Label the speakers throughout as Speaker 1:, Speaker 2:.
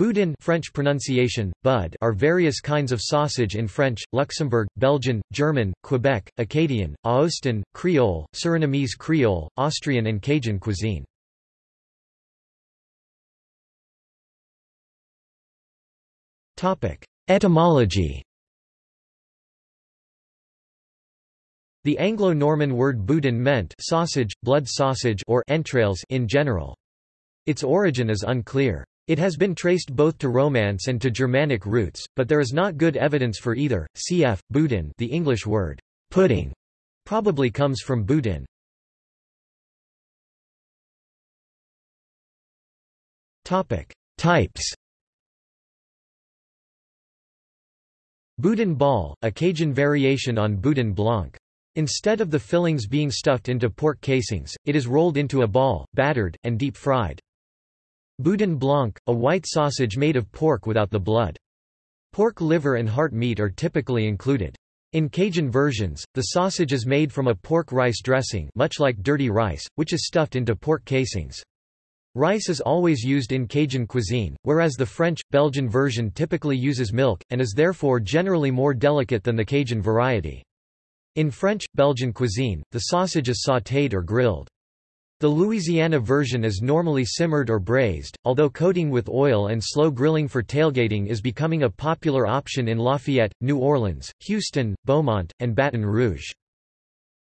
Speaker 1: Boudin French pronunciation, bud are various kinds of sausage in French, Luxembourg, Belgian, German, Quebec, Acadian, Aostan, Creole, Surinamese Creole, Austrian and Cajun cuisine. Etymology The Anglo-Norman word boudin meant sausage, blood sausage or entrails in general. Its origin is unclear. It has been traced both to Romance and to Germanic roots, but there is not good evidence for either. Cf. Boudin the English word pudding probably comes from Boudin. Types Boudin ball, a Cajun variation on boudin blanc. Instead of the fillings being stuffed into pork casings, it is rolled into a ball, battered, and deep fried. Boudin blanc, a white sausage made of pork without the blood. Pork liver and heart meat are typically included. In Cajun versions, the sausage is made from a pork rice dressing much like dirty rice, which is stuffed into pork casings. Rice is always used in Cajun cuisine, whereas the French, Belgian version typically uses milk, and is therefore generally more delicate than the Cajun variety. In French, Belgian cuisine, the sausage is sautéed or grilled. The Louisiana version is normally simmered or braised, although coating with oil and slow grilling for tailgating is becoming a popular option in Lafayette, New Orleans, Houston, Beaumont, and Baton Rouge.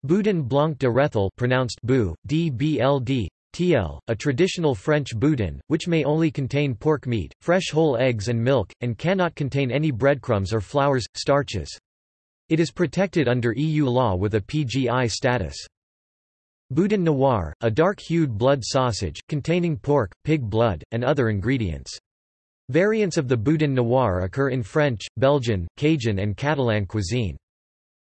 Speaker 1: Boudin blanc de Rethel pronounced bou, DBLD, TL, a traditional French boudin, which may only contain pork meat, fresh whole eggs and milk, and cannot contain any breadcrumbs or flours, starches. It is protected under EU law with a PGI status. Boudin noir, a dark-hued blood sausage, containing pork, pig blood, and other ingredients. Variants of the boudin noir occur in French, Belgian, Cajun and Catalan cuisine.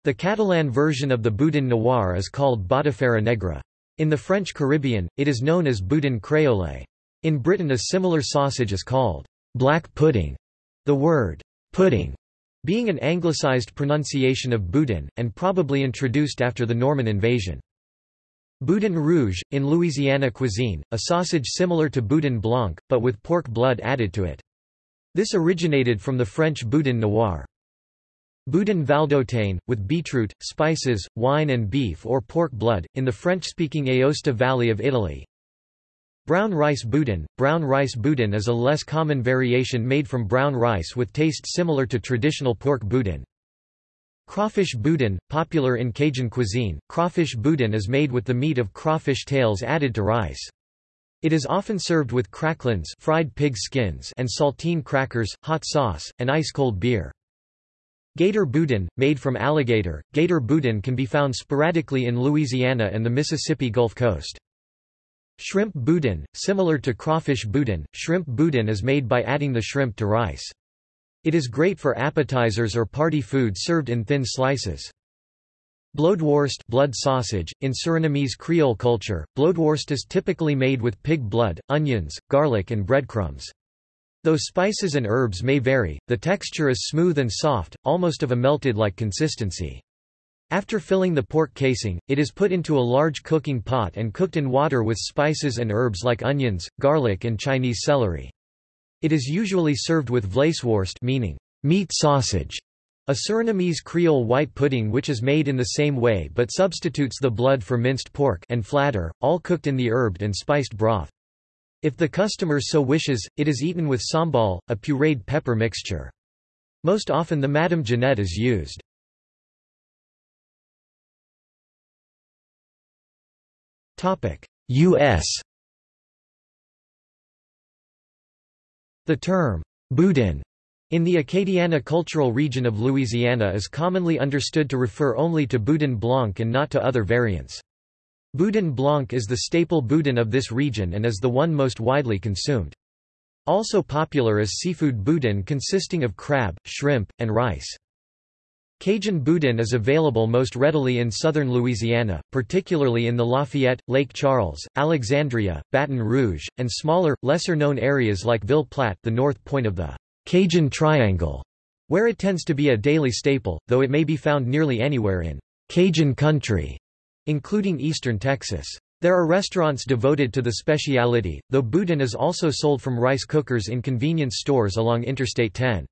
Speaker 1: The Catalan version of the boudin noir is called botifarra negra. In the French Caribbean, it is known as boudin créole. In Britain a similar sausage is called black pudding. The word pudding being an anglicized pronunciation of boudin, and probably introduced after the Norman invasion. Boudin rouge, in Louisiana cuisine, a sausage similar to boudin blanc, but with pork blood added to it. This originated from the French boudin noir. Boudin valdôtaine, with beetroot, spices, wine and beef or pork blood, in the French-speaking Aosta Valley of Italy. Brown rice boudin Brown rice boudin is a less common variation made from brown rice with taste similar to traditional pork boudin. Crawfish boudin, popular in Cajun cuisine, crawfish boudin is made with the meat of crawfish tails added to rice. It is often served with cracklins fried pig skins and saltine crackers, hot sauce, and ice-cold beer. Gator boudin, made from alligator, gator boudin can be found sporadically in Louisiana and the Mississippi Gulf Coast. Shrimp boudin, similar to crawfish boudin, shrimp boudin is made by adding the shrimp to rice. It is great for appetizers or party food served in thin slices. Bloedworst blood sausage. In Surinamese Creole culture, bloedworst is typically made with pig blood, onions, garlic and breadcrumbs. Though spices and herbs may vary, the texture is smooth and soft, almost of a melted-like consistency. After filling the pork casing, it is put into a large cooking pot and cooked in water with spices and herbs like onions, garlic and Chinese celery. It is usually served with vleesworst meaning meat sausage, a Surinamese Creole white pudding which is made in the same way but substitutes the blood for minced pork and flatter, all cooked in the herbed and spiced broth. If the customer so wishes, it is eaten with sambal, a pureed pepper mixture. Most often the Madame Jeanette is used. U.S. The term, boudin, in the Acadiana cultural region of Louisiana is commonly understood to refer only to boudin blanc and not to other variants. Boudin blanc is the staple boudin of this region and is the one most widely consumed. Also popular is seafood boudin consisting of crab, shrimp, and rice. Cajun boudin is available most readily in southern Louisiana, particularly in the Lafayette, Lake Charles, Alexandria, Baton Rouge, and smaller, lesser-known areas like Ville Platte the north point of the Cajun Triangle, where it tends to be a daily staple, though it may be found nearly anywhere in Cajun country, including eastern Texas. There are restaurants devoted to the speciality, though boudin is also sold from rice cookers in convenience stores along Interstate 10.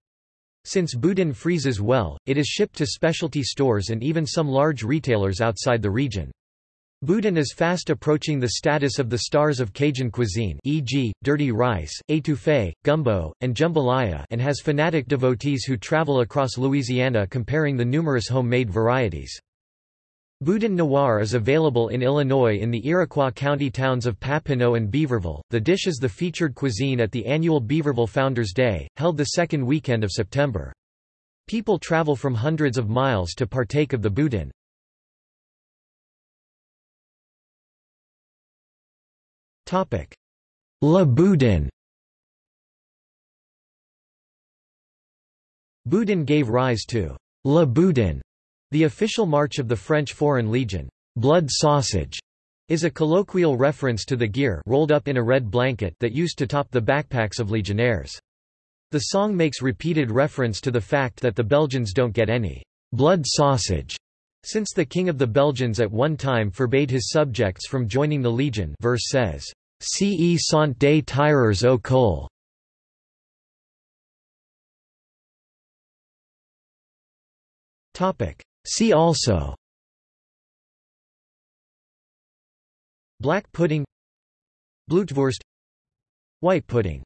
Speaker 1: Since boudin freezes well, it is shipped to specialty stores and even some large retailers outside the region. Boudin is fast approaching the status of the stars of Cajun cuisine e.g., dirty rice, étouffée, gumbo, and jambalaya and has fanatic devotees who travel across Louisiana comparing the numerous homemade varieties. Boudin noir is available in Illinois in the Iroquois County towns of Papineau and Beaverville. The dish is the featured cuisine at the annual Beaverville Founders Day, held the second weekend of September. People travel from hundreds of miles to partake of the boudin. La Boudin Boudin gave rise to La Boudin the official march of the French Foreign Legion, blood sausage, is a colloquial reference to the gear rolled up in a red blanket that used to top the backpacks of legionnaires. The song makes repeated reference to the fact that the Belgians don't get any blood sausage since the king of the Belgians at one time forbade his subjects from joining the legion verse says, Ce sont des tireurs au col. See also. Black pudding. Blutwurst. White pudding